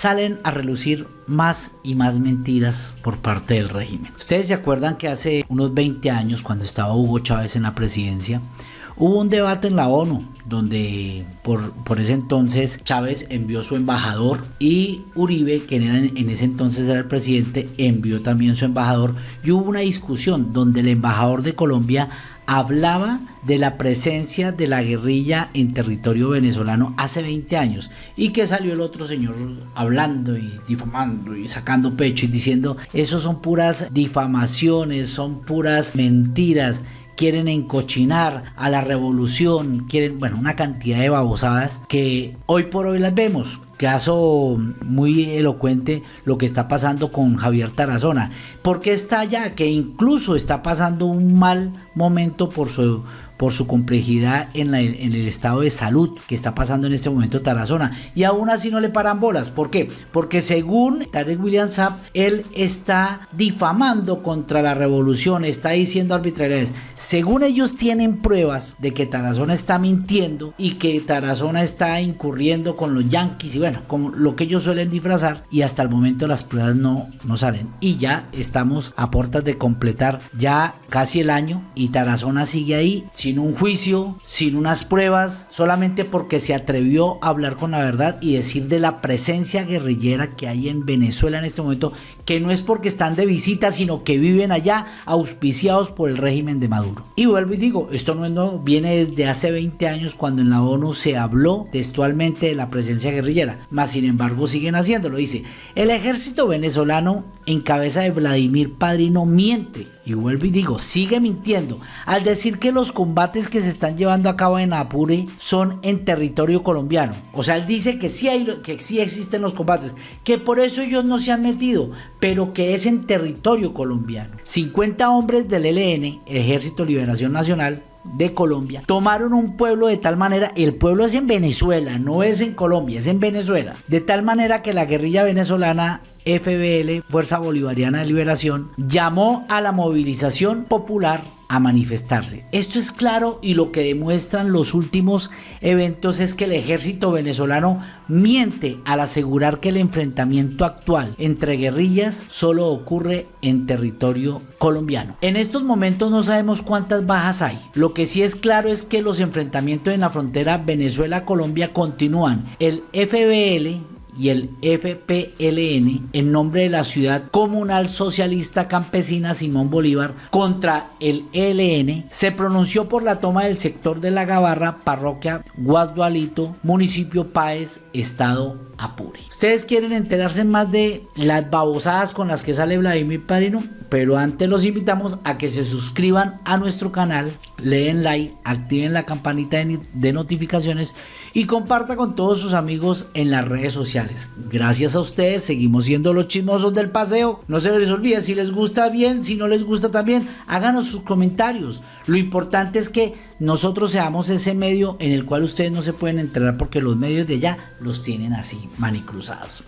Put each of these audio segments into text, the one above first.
salen a relucir más y más mentiras por parte del régimen. Ustedes se acuerdan que hace unos 20 años, cuando estaba Hugo Chávez en la presidencia, hubo un debate en la ONU donde por, por, ese entonces Chávez envió su embajador y Uribe, que en ese entonces era el presidente, envió también su embajador. Y hubo una discusión donde el embajador de Colombia hablaba de la presencia de la guerrilla en territorio venezolano hace 20 años y que salió el otro señor hablando y difamando y sacando pecho y diciendo eso son puras difamaciones, son puras mentiras quieren encochinar a la revolución, quieren, bueno, una cantidad de babosadas que hoy por hoy las vemos caso muy elocuente lo que está pasando con Javier Tarazona. porque está allá? Que incluso está pasando un mal momento por su por su complejidad en, en, el estado de salud que está pasando en este momento Tarazona. Y aún así no le paran bolas. ¿Por qué? Porque según Tarek William Saab, él está difamando contra la revolución, está diciendo arbitrariedades. Según ellos tienen pruebas de que Tarazona está mintiendo y que Tarazona está incurriendo con los yanquis y bueno, como lo que ellos suelen disfrazar y hasta el momento las pruebas no, no salen. Y ya estamos a puertas de completar ya casi el año y Tarazona sigue ahí sin un juicio, sin unas pruebas, solamente porque se atrevió a hablar con la verdad y decir de la presencia guerrillera que hay en Venezuela en este momento, que no es porque están de visita, sino que viven allá auspiciados por el régimen de Maduro. Y vuelvo y digo, esto no es nuevo, viene desde hace 20 años cuando en la ONU se habló textualmente de la presencia guerrillera, mas sin embargo siguen haciéndolo. Dice, el ejército venezolano en cabeza de Vladimir Padrino miente y vuelvo y digo, sigue mintiendo al decir que los combates que se están llevando a cabo en Apure son en territorio colombiano. O sea, él dice que sí, hay, que sí existen los combates, que por eso ellos no se han metido, pero que es en territorio colombiano. 50 hombres del ELN, Ejército Liberación Nacional, de Colombia tomaron un pueblo de tal manera, el pueblo es en Venezuela, no es en Colombia, es en Venezuela, de tal manera que la guerrilla venezolana FBL, Fuerza Bolivariana de Liberación, llamó a la movilización popular a manifestarse. Esto es claro y lo que demuestran los últimos eventos es que el ejército venezolano miente al asegurar que el enfrentamiento actual entre guerrillas solo ocurre en territorio colombiano. En estos momentos no sabemos cuántas bajas hay. Lo que sí es claro es que los enfrentamientos en la frontera Venezuela-Colombia continúan. El FBL y el FPLN en nombre de la ciudad comunal socialista campesina Simón Bolívar contra el ELN se pronunció por la toma del sector de la Gabarra, parroquia Guasdualito, municipio Páez, estado Apure. Ustedes quieren enterarse más de las babosadas con las que sale Vladimir Padrino, pero antes los invitamos a que se suscriban a nuestro canal, leen like, activen la campanita de, notificaciones y comparta con todos sus amigos en las redes sociales. Gracias a ustedes, seguimos siendo los chismosos del paseo. No se les olvide, si les gusta bien, si no les gusta también, háganos sus comentarios. Lo importante es que nosotros seamos ese medio en el cual ustedes no se pueden enterar porque los medios de allá los tienen así manicruzados.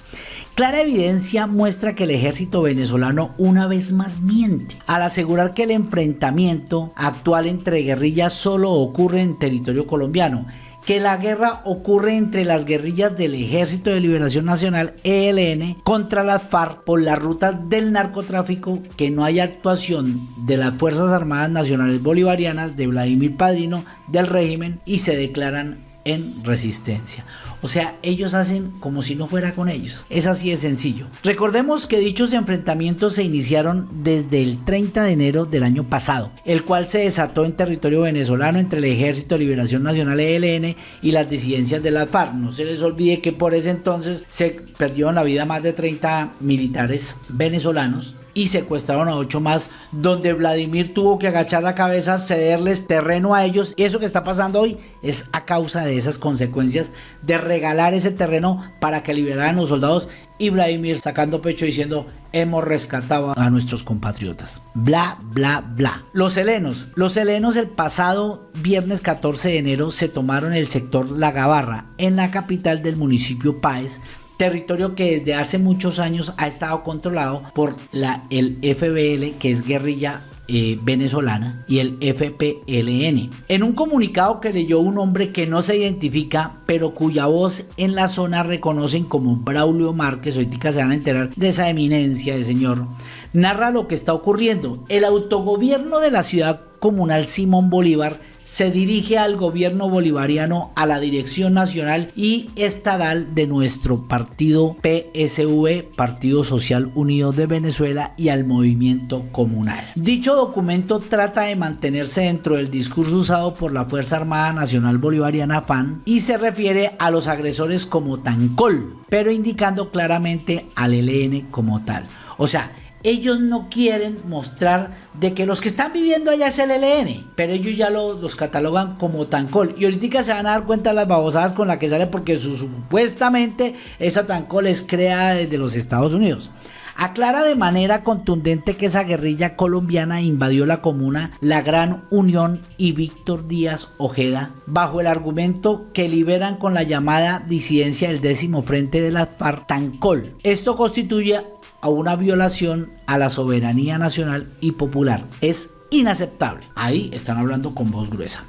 Clara evidencia muestra que el ejército venezolano una vez más miente al asegurar que el enfrentamiento actual entre guerrillas solo ocurre en territorio colombiano. Que la guerra ocurre entre las guerrillas del Ejército de Liberación Nacional ELN contra las FARC por las rutas del narcotráfico, que no hay actuación de las Fuerzas Armadas Nacionales Bolivarianas de Vladimir Padrino del régimen y se declaran en resistencia. O sea, ellos hacen como si no fuera con ellos. Es así de sencillo. Recordemos que dichos enfrentamientos se iniciaron desde el 30 de enero del año pasado, el cual se desató en territorio venezolano entre el Ejército de Liberación Nacional ELN y las disidencias de la FARC. No se les olvide que por ese entonces se perdieron la vida más de 30 militares venezolanos y secuestraron a ocho más, donde Vladimir tuvo que agachar la cabeza, cederles terreno a ellos. Y eso que está pasando hoy es a causa de esas consecuencias de regalar ese terreno para que liberaran a los soldados y Vladimir sacando pecho diciendo hemos rescatado a nuestros compatriotas. Bla, bla, bla. Los helenos. Los helenos el pasado viernes 14 de enero se tomaron el sector La Gabarra en la capital del municipio Páez territorio que desde hace muchos años ha estado controlado por la, el FBL, que es guerrilla eh, venezolana y el FPLN. En un comunicado que leyó un hombre que no se identifica, pero cuya voz en la zona reconocen como Braulio Márquez, ahorita se van a enterar de esa eminencia de señor, narra lo que está ocurriendo. El autogobierno de la ciudad comunal Simón Bolívar se dirige al gobierno bolivariano, a la dirección nacional y estadal de nuestro partido PSV, Partido Social Unido de Venezuela, y al movimiento comunal. Dicho documento trata de mantenerse dentro del discurso usado por la Fuerza Armada Nacional Bolivariana FAN y se refiere a los agresores como Tancol, pero indicando claramente al ELN como tal. O sea, ellos no quieren mostrar de que los que están viviendo allá es el ELN, pero ellos ya los catalogan como Tancol. Y ahorita se van a dar cuenta las babosadas con las que sale porque supuestamente esa Tancol es creada desde los Estados Unidos. Aclara de manera contundente que esa guerrilla colombiana invadió la comuna La Gran Unión y Víctor Díaz Ojeda bajo el argumento que liberan con la llamada disidencia del décimo frente de la FARC Tancol. Esto constituye a una violación a la soberanía nacional y popular. Es inaceptable. Ahí están hablando con voz gruesa.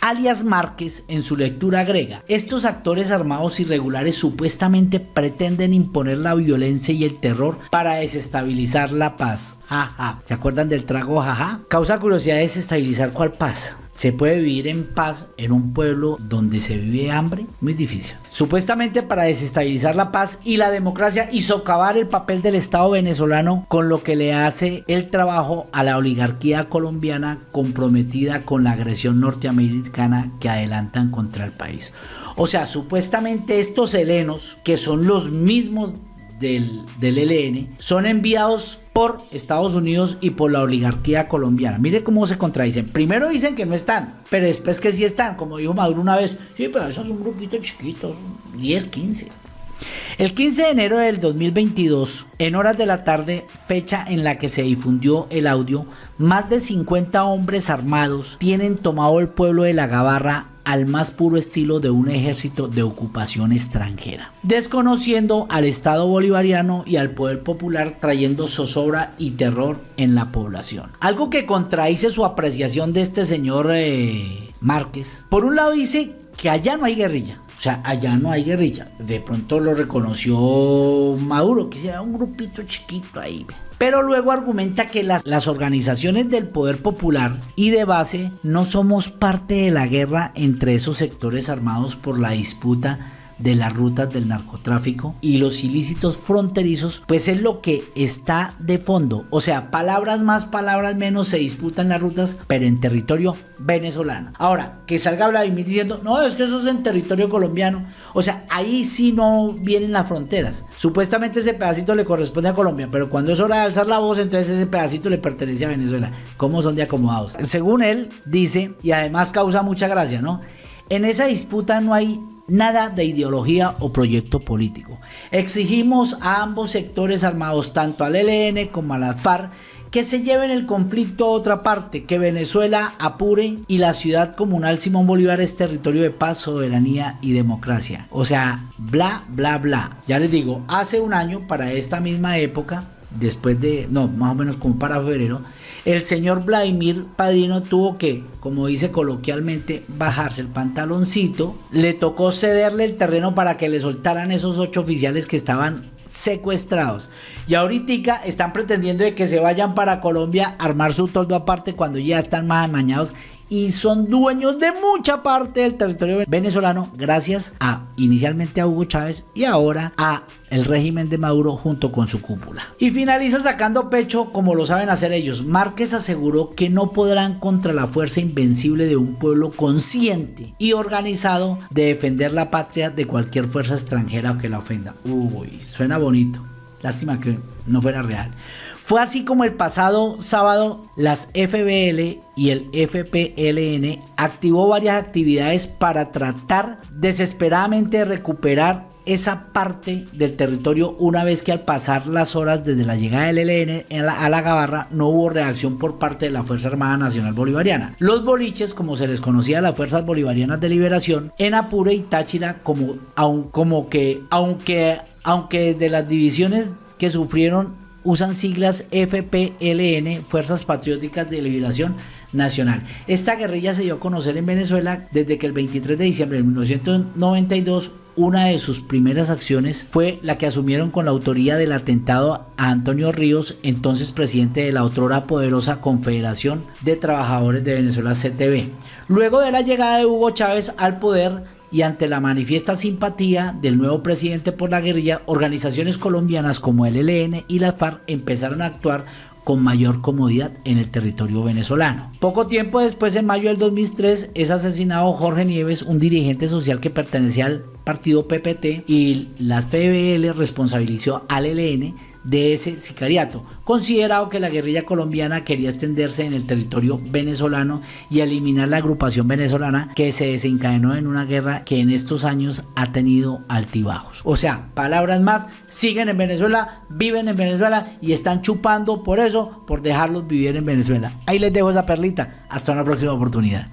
Alias Márquez en su lectura agrega, estos actores armados irregulares supuestamente pretenden imponer la violencia y el terror para desestabilizar la paz. Jaja, ¿se acuerdan del trago jaja? Causa curiosidad desestabilizar cuál paz. ¿Se puede vivir en paz en un pueblo donde se vive hambre? Muy difícil. Supuestamente para desestabilizar la paz y la democracia y socavar el papel del Estado venezolano con lo que le hace el trabajo a la oligarquía colombiana comprometida con la agresión norteamericana que adelantan contra el país. O sea, supuestamente estos helenos, que son los mismos del, del son enviados por Estados Unidos y por la oligarquía colombiana. Mire cómo se contradicen. Primero dicen que no están, pero después que sí están, como dijo Maduro una vez, sí, pero eso es un grupito chiquito, 10, 15. El 15 de enero del 2022, en horas de la tarde, fecha en la que se difundió el audio, más de 50 hombres armados tienen tomado el pueblo de La Gabarra al más puro estilo de un ejército de ocupación extranjera, desconociendo al Estado bolivariano y al poder popular trayendo zozobra y terror en la población. Algo que contradice su apreciación de este señor eh, Márquez. Por un lado dice que allá no hay guerrilla, o sea, allá no hay guerrilla. De pronto lo reconoció Maduro, que sea un grupito chiquito ahí. Pero luego argumenta que las, las, organizaciones del poder popular y de base no somos parte de la guerra entre esos sectores armados por la disputa de las rutas del narcotráfico y los ilícitos fronterizos, pues es lo que está de fondo. O sea, palabras más, palabras menos se disputan las rutas, pero en territorio venezolano. Ahora, que salga Vladimir diciendo, no, es que eso es en territorio colombiano. O sea, ahí sí no vienen las fronteras. Supuestamente ese pedacito le corresponde a Colombia, pero cuando es hora de alzar la voz, entonces ese pedacito le pertenece a Venezuela. ¿Cómo son de acomodados? Según él, dice, y además causa mucha gracia, ¿no? En esa disputa no hay nada de ideología o proyecto político. Exigimos a ambos sectores armados, tanto al ELN como a la FARC, que se lleven el conflicto a otra parte, que Venezuela apure y la ciudad comunal Simón Bolívar es territorio de paz, soberanía y democracia. O sea, bla, bla, bla. Ya les digo, hace un año, para esta misma época, después de, no, más o menos como para febrero, el señor Vladimir Padrino tuvo que, como dice coloquialmente, bajarse el pantaloncito. Le tocó cederle el terreno para que le soltaran esos ocho oficiales que estaban secuestrados. Y ahorita están pretendiendo de que se vayan para Colombia a armar su toldo aparte cuando ya están más amañados y son dueños de mucha parte del territorio venezolano gracias a inicialmente a Hugo Chávez y ahora a el régimen de Maduro junto con su cúpula. Y finaliza sacando pecho como lo saben hacer ellos. Márquez aseguró que no podrán contra la fuerza invencible de un pueblo consciente y organizado de defender la patria de cualquier fuerza extranjera que la ofenda. Uy, suena bonito. Lástima que no fuera real. Fue así como el pasado sábado las FBL y el FPLN activó varias actividades para tratar desesperadamente de recuperar esa parte del territorio una vez que al pasar las horas desde la llegada del ELN a la Gabarra no hubo reacción por parte de la Fuerza Armada Nacional Bolivariana. Los boliches, como se les conocía a las Fuerzas Bolivarianas de Liberación, en Apure y Táchira, como, como que, aunque, aunque desde las divisiones que sufrieron usan siglas FPLN, Fuerzas Patrióticas de Liberación Nacional. Esta guerrilla se dio a conocer en Venezuela desde que el 23 de diciembre de 1992 una de sus primeras acciones fue la que asumieron con la autoría del atentado a Antonio Ríos, entonces presidente de la otrora poderosa Confederación de Trabajadores de Venezuela CTV. Luego de la llegada de Hugo Chávez al poder, y ante la manifiesta simpatía del nuevo presidente por la guerrilla, organizaciones colombianas como el ELN y la FARC empezaron a actuar con mayor comodidad en el territorio venezolano. Poco tiempo después, en mayo del 2003, es asesinado Jorge Nieves, un dirigente social que pertenecía al partido PPT y la FBL responsabilizó al ELN de ese sicariato, considerado que la guerrilla colombiana quería extenderse en el territorio venezolano y eliminar la agrupación venezolana que se desencadenó en una guerra que en estos años ha tenido altibajos. O sea, palabras más, siguen en Venezuela, viven en Venezuela y están chupando por eso, por dejarlos vivir en Venezuela. Ahí les dejo esa perlita. Hasta una próxima oportunidad.